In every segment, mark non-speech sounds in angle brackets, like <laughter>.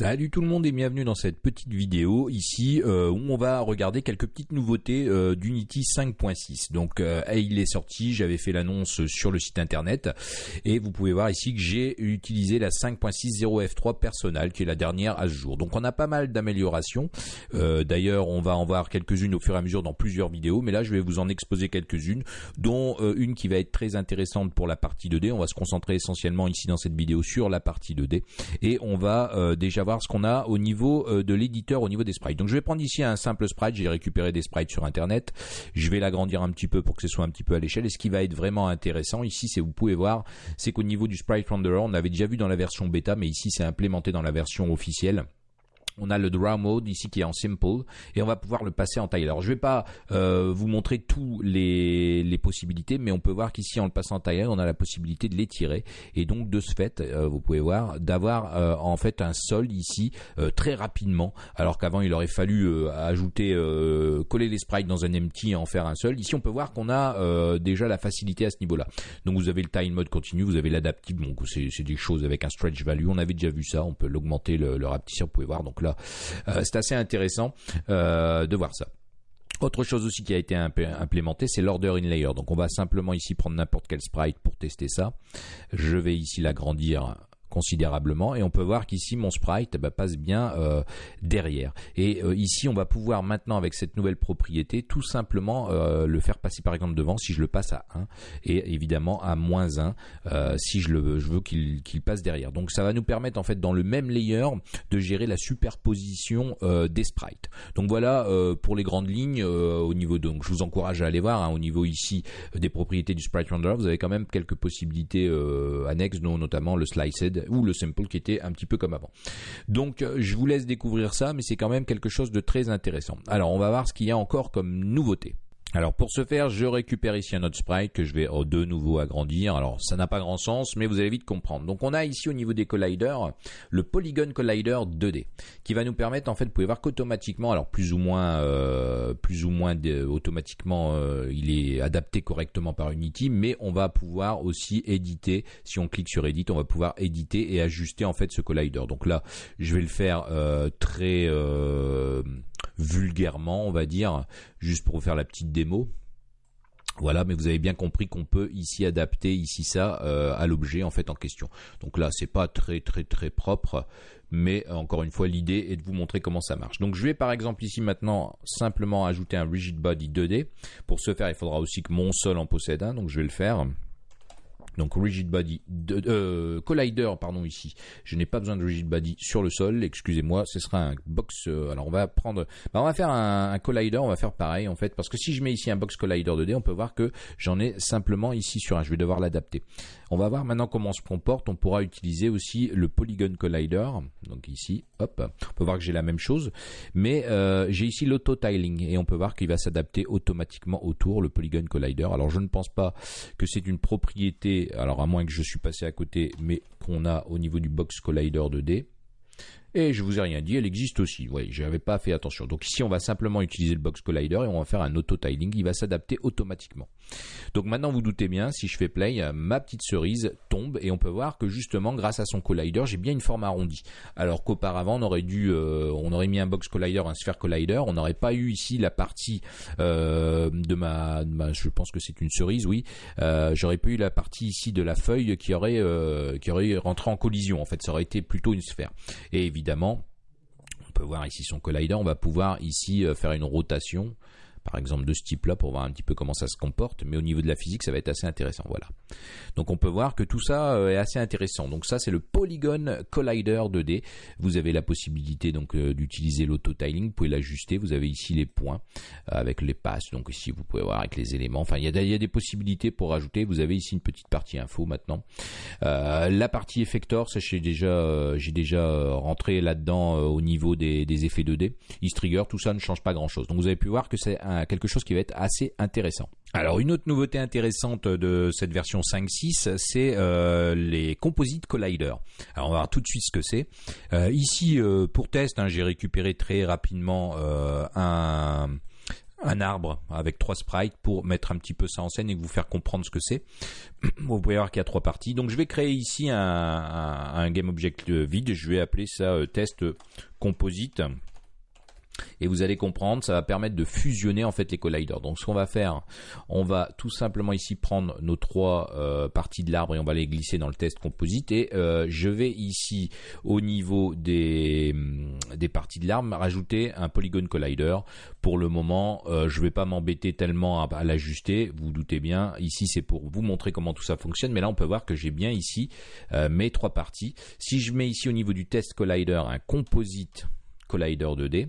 Salut tout le monde et bienvenue dans cette petite vidéo ici euh, où on va regarder quelques petites nouveautés euh, d'Unity 5.6. Donc euh, il est sorti, j'avais fait l'annonce sur le site internet et vous pouvez voir ici que j'ai utilisé la 5.6.0 F3 Personal qui est la dernière à ce jour. Donc on a pas mal d'améliorations. D'ailleurs on va en voir quelques-unes au fur et à mesure dans plusieurs vidéos mais là je vais vous en exposer quelques-unes dont une qui va être très intéressante pour la partie 2D. On va se concentrer essentiellement ici dans cette vidéo sur la partie 2D et on va déjà voir ce qu'on a au niveau euh, de l'éditeur, au niveau des sprites. Donc je vais prendre ici un simple sprite, j'ai récupéré des sprites sur internet, je vais l'agrandir un petit peu pour que ce soit un petit peu à l'échelle, et ce qui va être vraiment intéressant ici, c'est vous pouvez voir, c'est qu'au niveau du sprite renderer, on avait déjà vu dans la version bêta, mais ici c'est implémenté dans la version officielle on a le draw mode ici qui est en simple et on va pouvoir le passer en taille. Alors je vais pas euh, vous montrer tous les, possibilités, mais on peut voir qu'ici en le passant en taille, on a la possibilité de l'étirer et donc de ce fait, euh, vous pouvez voir d'avoir euh, en fait un solde ici très rapidement, alors qu'avant il aurait fallu ajouter, coller les sprites dans un empty et en faire un seul. Ici on peut voir qu'on a déjà la facilité à ce niveau-là. Donc vous avez le time mode continu, vous avez l'adaptive, donc c'est des choses avec un stretch value. On avait déjà vu ça, on peut l'augmenter, le, le vous pouvez voir. Donc là euh, c'est assez intéressant euh, de voir ça. Autre chose aussi qui a été implémenté, c'est l'order in layer. Donc on va simplement ici prendre n'importe quel sprite pour tester ça. Je vais ici l'agrandir considérablement et on peut voir qu'ici mon sprite bah, passe bien euh, derrière. Et euh, ici on va pouvoir maintenant avec cette nouvelle propriété tout simplement euh, le faire passer par exemple devant si je le passe à 1 et évidemment à moins 1 si je le veux, je veux qu'il passe derrière. Donc ça va nous permettre en fait dans le même layer de gérer la superposition des sprites. Donc voilà pour les grandes lignes au niveau donc je vous encourage à aller voir hein, au niveau ici des propriétés du sprite renderer vous avez quand même quelques possibilités annexes dont notamment le sliced ou le simple qui était un petit peu comme avant. Donc euh, je vous laisse découvrir ça, mais c'est quand même quelque chose de très intéressant. Alors on va voir ce qu'il y a encore comme nouveauté. Alors pour ce faire, je récupère ici un autre sprite que je vais oh, de nouveau agrandir. Alors ça n'a pas grand sens, mais vous allez vite comprendre. Donc on a ici au niveau des colliders le Polygon Collider 2D qui va nous permettre en fait, vous pouvez voir qu'automatiquement, alors plus ou moins, euh, plus ou moins automatiquement, euh, il est adapté correctement par Unity, mais on va pouvoir aussi éditer. Si on clique sur Edit, on va pouvoir éditer et ajuster en fait ce collider. Donc là, je vais le faire euh, très vulgairement, on va dire, juste pour vous faire la petite démo. Voilà, mais vous avez bien compris qu'on peut ici adapter ici ça euh, à l'objet en fait en question. Donc là, c'est pas très très très propre, mais encore une fois, l'idée est de vous montrer comment ça marche. Donc je vais par exemple ici maintenant simplement ajouter un rigid body 2D. Pour ce faire, il faudra aussi que mon sol en possède un, donc je vais le faire donc rigid body euh, collider pardon ici. Je n'ai pas besoin de rigid body sur le sol excusez-moi ce sera un box euh, alors on va prendre bah, on va faire un, collider on va faire pareil en fait parce que si je mets ici un box collider 2D on peut voir que j'en ai simplement ici sur un. Je vais devoir l'adapter on va voir maintenant comment on se comporte. On pourra utiliser aussi le polygon collider. Donc ici hop on peut voir que j'ai la même chose. Mais euh, j'ai ici l'auto tiling et on peut voir qu'il va s'adapter automatiquement autour le polygon collider. Alors je ne pense pas que c'est une propriété alors à moins que je suis passé à côté, mais qu'on a au niveau du Box Collider 2D. Et je vous ai rien dit, elle existe aussi. Oui, j'avais pas fait attention. Donc ici, on va simplement utiliser le box collider et on va faire un auto tiling. Il va s'adapter automatiquement. Donc maintenant, vous doutez bien, si je fais play, ma petite cerise tombe et on peut voir que justement, grâce à son collider, j'ai bien une forme arrondie. Alors qu'auparavant, on aurait dû, euh, on aurait mis un box collider, un sphere collider, on n'aurait pas eu ici la partie euh, de, ma, je pense que c'est une cerise, oui. Euh, j'aurais pas eu la partie ici de la feuille qui aurait, qui aurait rentré en collision. En fait, ça aurait été plutôt une sphère. Et on peut voir ici son collider, on va pouvoir ici euh, faire une rotation par exemple de ce type-là pour voir un petit peu comment ça se comporte, mais au niveau de la physique, ça va être assez intéressant. Voilà. Donc on peut voir que tout ça euh, est assez intéressant. Donc ça c'est le Polygon Collider 2D. Vous avez la possibilité donc euh, d'utiliser l'auto-tiling, vous pouvez l'ajuster. Vous avez ici les points euh, avec les passes. Donc ici vous pouvez voir avec les éléments. Enfin il y a, des possibilités pour ajouter. Vous avez ici une petite partie info maintenant. la partie effector, ça j'ai déjà j'ai déjà rentré là-dedans au niveau des, des effets 2D. East trigger, tout ça ne change pas grand-chose. Donc vous avez pu voir que c'est quelque chose qui va être assez intéressant. Alors une autre nouveauté intéressante de cette version 5.6, c'est euh, les Composite Collider. Alors on va voir tout de suite ce que c'est. Euh, ici, euh, pour test, hein, j'ai récupéré très rapidement un un arbre avec trois sprites pour mettre un petit peu ça en scène et vous faire comprendre ce que c'est. <clears throat> Vous pouvez voir qu'il y a trois parties. Donc je vais créer ici un, un, game object vide. Je vais appeler ça test composite et vous allez comprendre, ça va permettre de fusionner en fait les colliders. Donc ce qu'on va faire, on va tout simplement ici prendre nos trois euh, parties de l'arbre et on va les glisser dans le test composite et euh, je vais ici au niveau des, hum, des parties de l'arbre rajouter un polygon collider. Pour le moment, euh, je ne vais pas m'embêter tellement à, l'ajuster, vous, vous doutez bien. Ici c'est pour vous montrer comment tout ça fonctionne, mais là on peut voir que j'ai bien ici mes trois parties. Si je mets ici au niveau du test collider un composite collider 2D,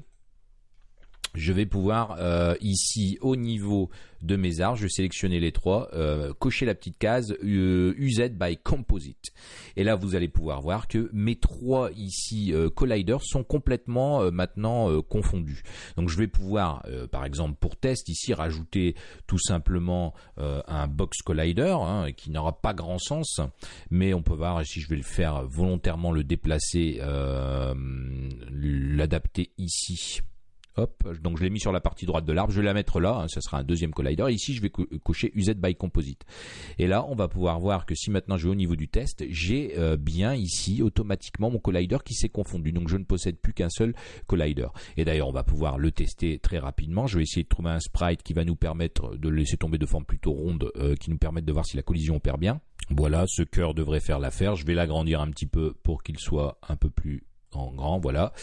je vais pouvoir euh, ici au niveau de mes arbres, je vais sélectionner les trois, euh, cocher la petite case euh, UZ by Composite. Et là, vous allez pouvoir voir que mes trois ici colliders sont complètement maintenant confondus. Donc, je vais pouvoir, par exemple, pour test ici, rajouter tout simplement un box collider hein, qui n'aura pas grand sens, mais on peut voir si je vais le faire volontairement le déplacer, l'adapter ici Hop, donc je l'ai mis sur la partie droite de l'arbre, je vais la mettre là, hein, ça sera un deuxième collider. ici, je vais cocher UZ by Composite. Et là, on va pouvoir voir que si maintenant je vais au niveau du test, j'ai euh, bien ici automatiquement mon collider qui s'est confondu. Donc je ne possède plus qu'un seul collider. Et d'ailleurs, on va pouvoir le tester très rapidement. Je vais essayer de trouver un sprite qui va nous permettre de le laisser tomber de forme plutôt ronde, euh, qui nous permette de voir si la collision opère bien. Voilà, ce cœur devrait faire l'affaire. Je vais l'agrandir un petit peu pour qu'il soit un peu plus en grand, voilà.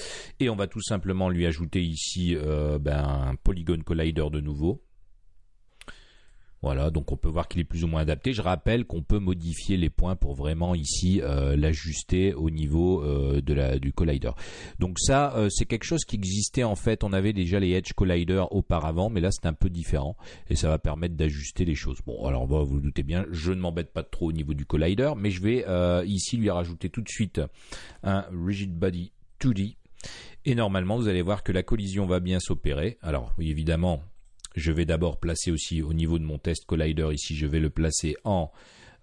Et on va tout simplement lui ajouter ici euh, ben, un Polygon Collider de nouveau. Voilà, donc on peut voir qu'il est plus ou moins adapté. Je rappelle qu'on peut modifier les points pour vraiment ici euh, l'ajuster au niveau euh, du collider. Donc ça, euh, c'est quelque chose qui existait en fait. On avait déjà les Edge Collider auparavant, mais là c'est un peu différent et ça va permettre d'ajuster les choses. Bon, alors vous vous doutez bien, je ne m'embête pas trop au niveau du collider, mais je vais ici lui rajouter tout de suite un Rigid Body 2D. Et normalement, vous allez voir que la collision va bien s'opérer. Alors, oui, évidemment, je vais d'abord placer aussi au niveau de mon test collider. Ici, je vais le placer en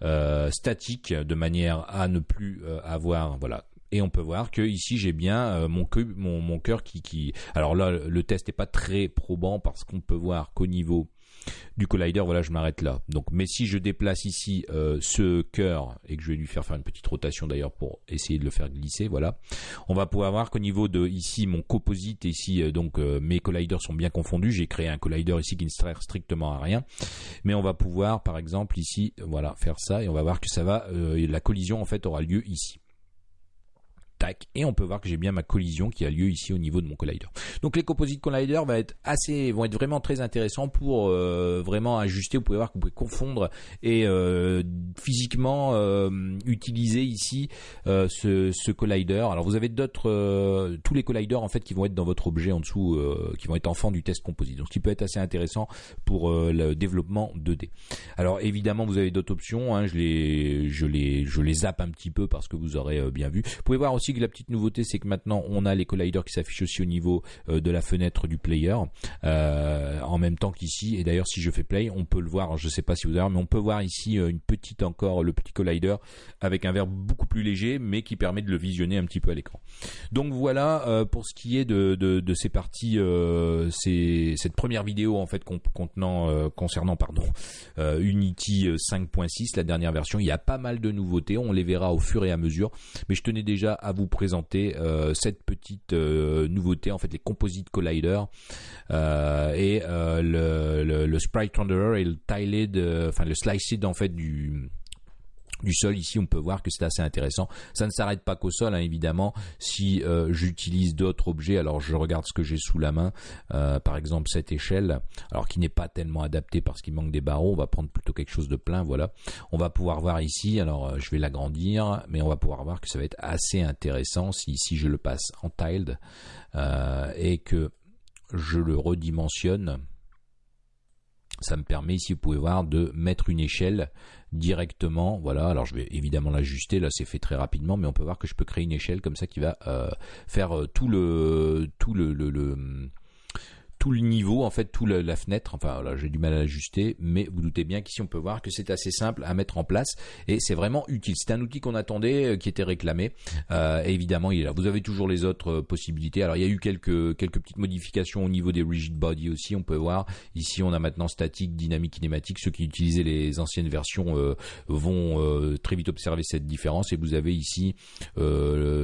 euh, statique de manière à ne plus euh, avoir voilà. Et on peut voir que ici j'ai bien euh, mon, mon, mon cœur qui, qui alors là le test n'est pas très probant parce qu'on peut voir qu'au niveau du collider, voilà, je m'arrête là. Donc, mais si je déplace ici euh, ce cœur et que je vais lui faire faire une petite rotation d'ailleurs pour essayer de le faire glisser, voilà, on va pouvoir voir qu'au niveau de ici mon composite, ici euh, donc euh, mes colliders sont bien confondus. J'ai créé un collider ici qui ne sert strictement à rien, mais on va pouvoir par exemple ici, voilà, faire ça et on va voir que ça va, la collision en fait aura lieu ici et on peut voir que j'ai bien ma collision qui a lieu ici au niveau de mon collider. Donc les composite collider vont être assez, vont être vraiment très intéressants pour euh, vraiment ajuster. Vous pouvez voir que vous pouvez confondre et euh, physiquement euh, utiliser ici ce, ce, collider. Alors vous avez d'autres, tous les colliders en fait qui vont être dans votre objet en dessous, qui vont être enfants du test composite. Donc ce qui peut être assez intéressant pour le développement 2D. Alors évidemment vous avez d'autres options. Hein, je les, je les, je les zappe un petit peu parce que vous aurez bien vu. Vous pouvez voir aussi la petite nouveauté, c'est que maintenant on a les colliders qui s'affichent aussi au niveau euh, de la fenêtre du player, euh, en même temps qu'ici. Et d'ailleurs, si je fais play, on peut le voir. je sais pas si vous avez, mais on peut voir ici euh, une petite encore le petit collider avec un verre beaucoup plus léger, mais qui permet de le visionner un petit peu à l'écran. Donc voilà pour ce qui est de, ces parties, c'est cette première vidéo en fait contenant concernant pardon Unity 5.6, la dernière version. Il y a pas mal de nouveautés, on les verra au fur et à mesure, mais je tenais déjà à vous présenter euh, cette petite euh, nouveauté, en fait les Composite Collider euh, et le, le, Sprite Renderer et le Tiled, enfin le Sliced en fait du du sol. Ici, on peut voir que c'est assez intéressant. Ça ne s'arrête pas qu'au sol, hein, évidemment. Si euh, j'utilise d'autres objets, alors je regarde ce que j'ai sous la main. Euh, par exemple, cette échelle, alors qui n'est pas tellement adaptée parce qu'il manque des barreaux. On va prendre plutôt quelque chose de plein. Voilà. On va pouvoir voir ici. Alors, euh, je vais l'agrandir, mais on va pouvoir voir que ça va être assez intéressant si ici je le passe en tiled et que je le redimensionne ça me permet ici vous pouvez voir de mettre une échelle directement voilà. Alors je vais évidemment l'ajuster. Là c'est fait très rapidement mais on peut voir que je peux créer une échelle comme ça qui va euh, faire euh, tout le tout le, le tout le niveau, en fait, tout la fenêtre. Enfin, là, j'ai du mal à l'ajuster, mais vous doutez bien qu'ici on peut voir que c'est assez simple à mettre en place et c'est vraiment utile. C'est un outil qu'on attendait, qui était réclamé. et évidemment, il est là. Vous avez toujours les autres possibilités. Alors, il y a eu quelques quelques petites modifications au niveau des rigid body aussi. On peut voir ici, on a maintenant statique, dynamique, kinématique. Ceux qui utilisaient les anciennes versions vont très vite observer cette différence. Et vous avez ici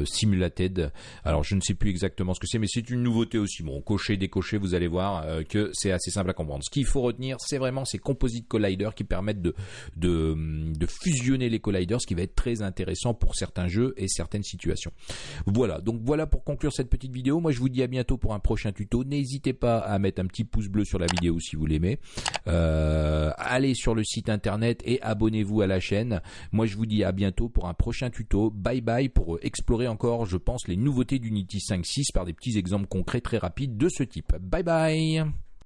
simulated. Alors, je ne sais plus exactement ce que c'est, mais c'est une nouveauté aussi. Bon, cocher, décocher, vous allez voir euh, que c'est assez simple à comprendre. Ce qu'il faut retenir, c'est vraiment ces composite colliders qui permettent de, de, fusionner les colliders, ce qui va être très intéressant pour certains jeux et certaines situations. Voilà, donc voilà pour conclure cette petite vidéo. Moi, je vous dis à bientôt pour un prochain tuto. N'hésitez pas à mettre un petit pouce bleu sur la vidéo si vous l'aimez. Euh, allez sur le site internet et abonnez-vous à la chaîne. Moi, je vous dis à bientôt pour un prochain tuto. Bye bye pour explorer encore, je pense, les nouveautés d'Unity 5.6 par des petits exemples concrets très rapides de ce type. Bye bye